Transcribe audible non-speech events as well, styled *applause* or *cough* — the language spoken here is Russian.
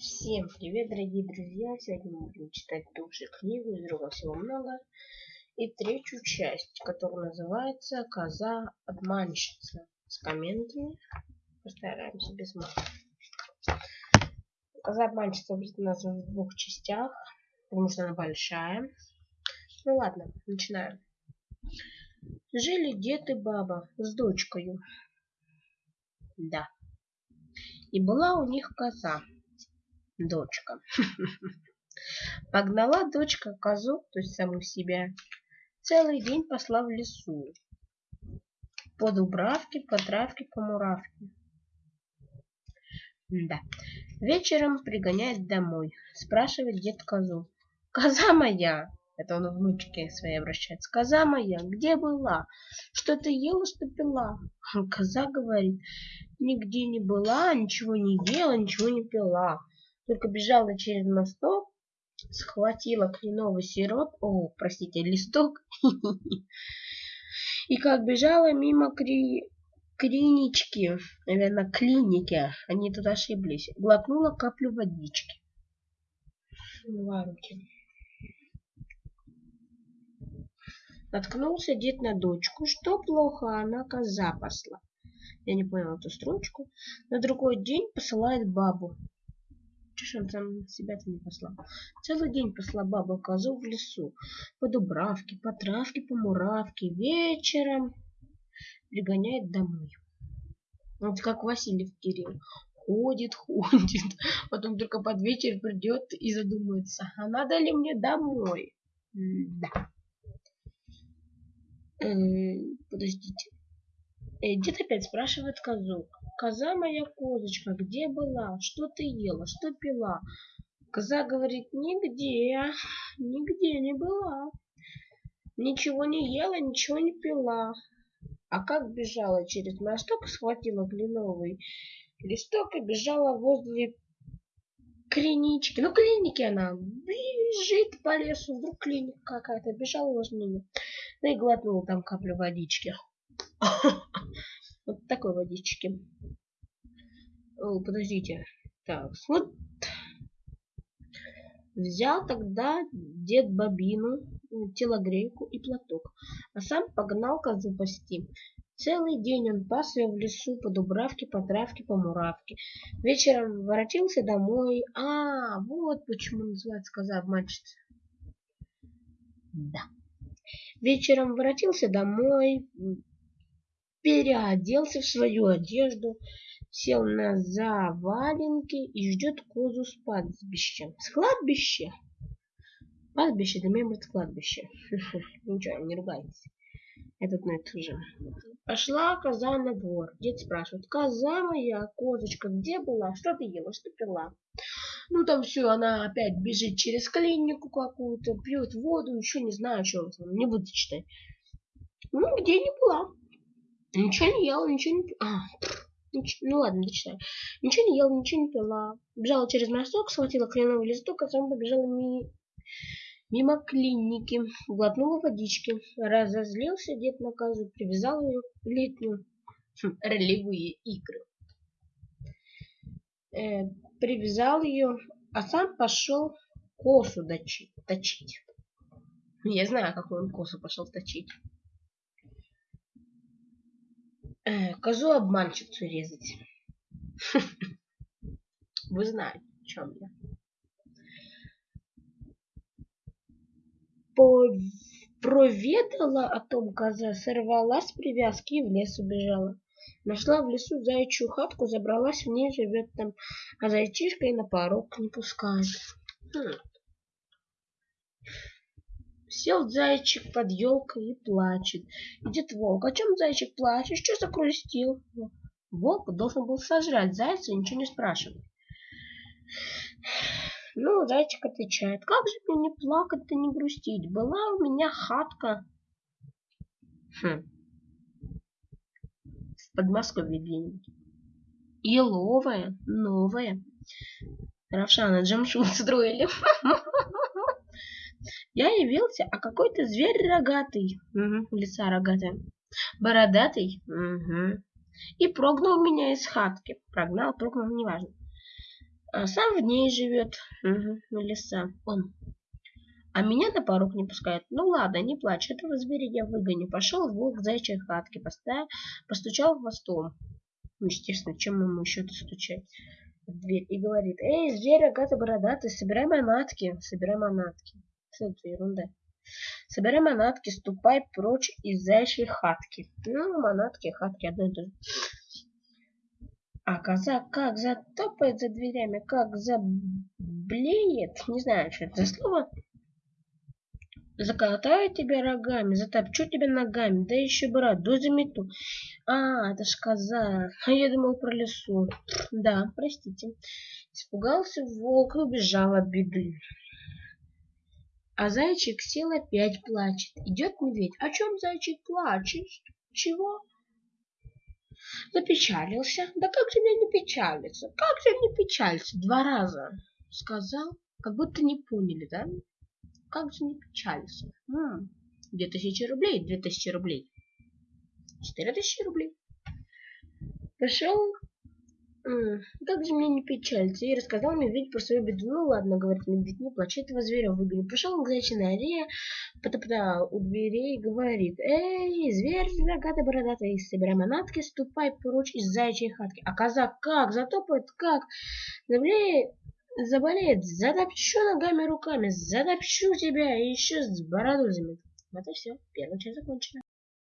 Всем привет, дорогие друзья! Сегодня мы будем читать ту же книгу, из друга всего много. И третью часть, которая называется «Коза обманщица». С комментами. Постараемся без мата. Коза обманщица у нас в двух частях, потому что она большая. Ну ладно, начинаем. Жили дед и баба с дочкой. Да. И была у них коза дочка. *laughs* Погнала дочка козу, то есть саму себя, целый день посла в лесу. По дубравке, по травке, по муравке. Да. Вечером пригоняет домой. Спрашивает дед козу. Коза моя, это он внучке своей обращается. Коза моя, где была? Что ты ела, что пила? *laughs* Коза говорит, нигде не была, ничего не ела, ничего не пила только бежала через мосток, схватила кленовый сироп, о, простите, листок, *laughs* и как бежала мимо кри... клинички, наверное, клиники, они тут ошиблись, глотнула каплю водички. Давай руки. Наткнулся дед на дочку, что плохо, она коза посла. Я не понял эту строчку. На другой день посылает бабу. Чё он себя-то не послал? Целый день посла баба козу в лесу. По дубравке, по травке, по муравке. Вечером пригоняет домой. Вот как Василий Кирилл. Ходит, *laughs* ходит. Потом только под вечер придет и задумается, а надо ли мне домой? да. Э, подождите. Э, дед опять спрашивает козу. Коза моя козочка, где была? Что ты ела? Что пила? Коза говорит, нигде, нигде не была. Ничего не ела, ничего не пила. А как бежала через мосток, схватила кленовый листок и бежала возле клинички. Ну, клиники она бежит по лесу, вдруг клиника какая-то, бежала возле нее. Ну и глотнула там каплю водички. *laughs* Вот такой водички. О, подождите. Так, вот. Взял тогда дед бобину, телогрейку и платок, а сам погнал козу пасти. Целый день он пас ее в лесу по дубравке, по травке, по муравке. Вечером воротился домой. А, вот почему называется коза обманщица. Да. Вечером воротился домой, переоделся в свою одежду, сел на заваленки и ждет козу с пастбища. С кладбища? Пастбище, это мембрит кладбище. *laughs* Ничего, не ругайтесь. Этот на это же. Пошла коза на двор. Дед спрашивает, коза моя, козочка, где была? Что ты ела, что пила? Ну там все, она опять бежит через клинику какую-то, пьет воду, еще не знаю, что там, не буду читать. Ну, где не была. Ничего не ела, ничего не... А. Ну ладно, дочитаю. Ничего не ела, ничего не пила. Бежала через мосток, схватила кленовый листок, а сам побежала ми... мимо клиники. Глотнула водички. Разозлился дед на козу, привязал ее в летнюю хм, ролевые игры. Э, привязал ее, а сам пошел косу точить. точить. Я знаю, какую он косу пошел точить. Э, *clears throat* козу обманщицу резать. *laughs* Вы знаете, о чем я. Проведала о том коза, сорвалась с привязки и в лес убежала. Нашла в лесу заячью хатку, забралась в ней, живет там, а зайчишка и на порог не пускает. Хм. Сел зайчик под елкой и плачет. Идет волк. О чем зайчик плачет? Что закрустил? Волк должен был сожрать зайца и ничего не спрашивать. Ну, зайчик отвечает, как же мне не плакать-то, не грустить? Была у меня хатка. Хм. В Подмосковье где-нибудь. Еловая, новая. Равшана Джамшут *laughs* строили. Я явился, а какой-то зверь рогатый, угу, лица рогатая, бородатый, угу, и прогнал меня из хатки. Прогнал, прогнал, неважно. а сам в ней живет. Угу, леса. Он. А меня на порог не пускает. Ну ладно, не плачь, этого зверя я выгоню. Пошел волк к зайчьей хатке, поставил, постучал хвостом. Ну, естественно, чем ему еще-то стучать? в дверь и говорит, эй, зверь, рогатый, бородатый, собирай манатки, собирай манатки. Что это ерунда? Собирай манатки, ступай прочь из зайчьей хатки. Ну, манатки, хатки, одно и то же. А коза как затопает за дверями, как заблеет, не знаю, что это за слово, закатаю тебя рогами, затопчу тебя ногами, да еще бороду замету. А, это ж коза. А *laughs* я думал про лесу. Да, простите. Испугался волк и убежал от беды. А зайчик сел опять плачет. Идет медведь. О чем зайчик плачет? Чего? Запечалился. Да как же мне не печалиться? Как же не печалиться? Два раза сказал, как будто не поняли, да? Как же не печалиться? Две тысячи рублей, две тысячи рублей. Четыре тысячи рублей. Пошел, как же мне не печалиться, и рассказал медведь про свою беду. Ну ладно, говорит медведь, не плачь, этого зверя выгоню. Пришел он к зайчиной норе, потоптал у дверей и говорит, эй, зверь рогатый бородатый, собирай манатки, ступай прочь из зайчьей хатки. А казак как, затопает как, заблеет, заболеет, затопчу ногами руками, затопчу тебя и еще с бороду замету. Вот и все. Первая часть закончена.